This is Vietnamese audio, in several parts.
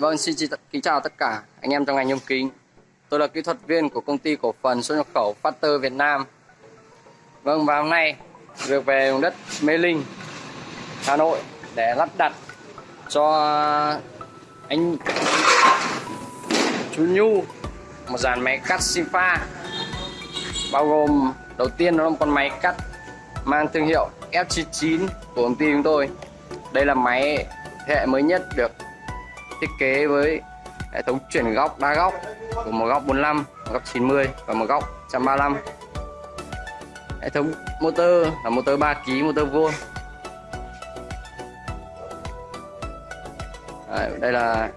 Vâng, xin kính chào tất cả anh em trong ngành nhôm kính. Tôi là kỹ thuật viên của công ty cổ phần xuất nhập khẩu Factor Việt Nam. Vâng, và hôm nay được về vùng đất Mê Linh, Hà Nội để lắp đặt cho anh chú Nhu một dàn máy cắt Sinfa bao gồm đầu tiên nó là một con máy cắt mang thương hiệu F99 của công ty chúng tôi. Đây là máy thế hệ mới nhất được thiết kế với hệ thống chuyển góc đa góc gồm một góc 45, một góc 90 và một góc 135. Hệ thống motor là motor 3 kg motor vuông. Đấy, đây là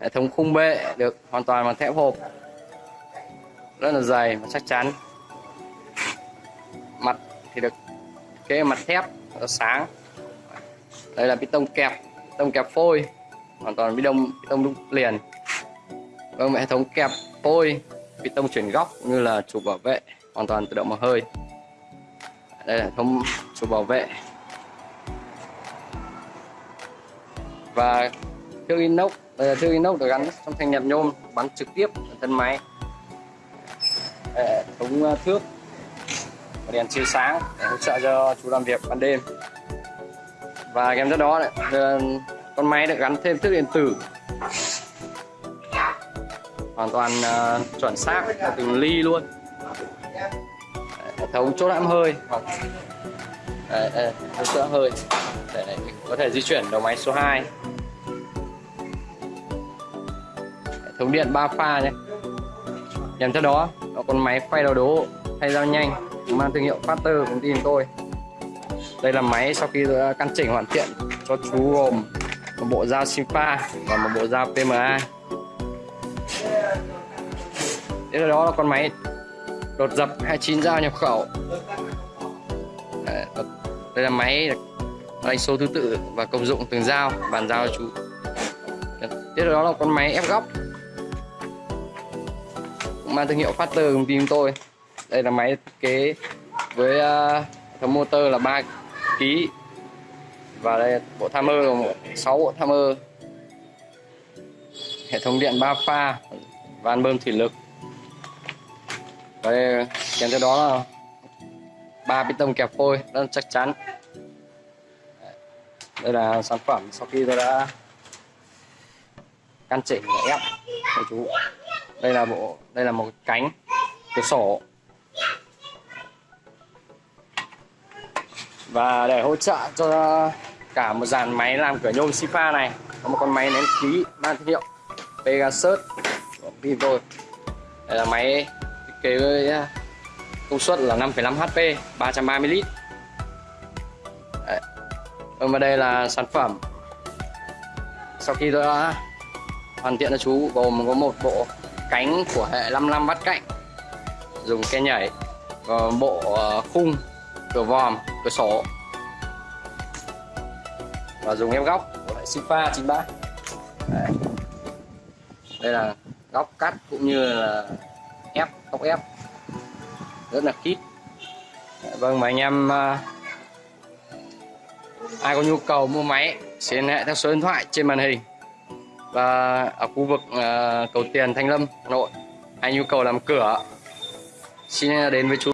hệ thống khung bệ được hoàn toàn bằng thép hộp rất là dày và chắc chắn mặt thì được cái mặt thép sáng đây là piston kẹp piston kẹp phôi hoàn toàn bi đông bi tông đúc liền. Vâng hệ thống kẹp pôi bi tông chuyển góc như là trục bảo vệ hoàn toàn tự động bằng hơi. Đây là hệ thống trục bảo vệ. Và thước inox đây là thước inox được gắn trong thanh nẹp nhôm bắn trực tiếp ở thân máy. Hệ thống ờ, thước. Và đèn chiếu sáng để hỗ trợ cho chú làm việc ban đêm. Và kèm theo đó lại, ờ, con máy được gắn thêm thước điện tử. Hoàn toàn uh, chuẩn xác theo từng ly luôn. Hệ thống chốt hãm hơi hoặc ờ, ờ, hệ thống chốt hãm hơi để mình có thể di chuyển đầu máy số 2 hệ thống điện 3 pha nhé. Kèm theo đó là con máy phay đầu đố thay dao nhanh mang thương hiệu Factor của công ty chúng tôi. Đây là máy sau khi tôi đã căn chỉnh hoàn thiện cho chú gồm một bộ dao Simpa và một bộ dao PMA tiếp đó là con máy đột dập 29 dao nhập khẩu. Đây là máy đánh số thứ tự và công dụng từng dao bàn dao chú. Tiếp đó là con máy ép góc. Mang thương hiệu Factor công ty chúng tôi. Đây là máy kế với uh, thống motor là 3 kg và đây, bộ tham mơ 6 bộ tham mơ hệ thống điện 3 pha, van bơm thủy lực. Và đây, kèm theo đó là ba piston kẹp phôi, rất chắc chắn. Đây là sản phẩm sau khi tôi đã căn chỉnh và ép cho chú. Đây là bộ, đây là một cánh, cửa sổ. Và để hỗ trợ cho cả một dàn máy làm cửa nhôm Sifa này có một con máy nén khí mang thương hiệu Pegasus của Vivo. Đây là máy thiết kế với à, công suất là 5,5 HP 330 lít. Đấy. Vâng, và đây là sản phẩm. Sau khi tôi đã hoàn thiện cho chú gồm có một bộ cánh của hệ 55 vắt cạnh dùng ke nhảy và bộ à, khung cửa vòm cửa sổ và dùng em góc. Của lại Sifa 93 Đấy. đây là góc cắt cũng như là ép góc ép. Rất là kít vâng mà anh em uh, ai có nhu cầu mua máy sẽ liên hệ theo số điện thoại trên màn hình. Và ở khu vực uh, cầu tiền Thanh Lâm Hà Nội ai nhu cầu làm cửa xin đến với chú.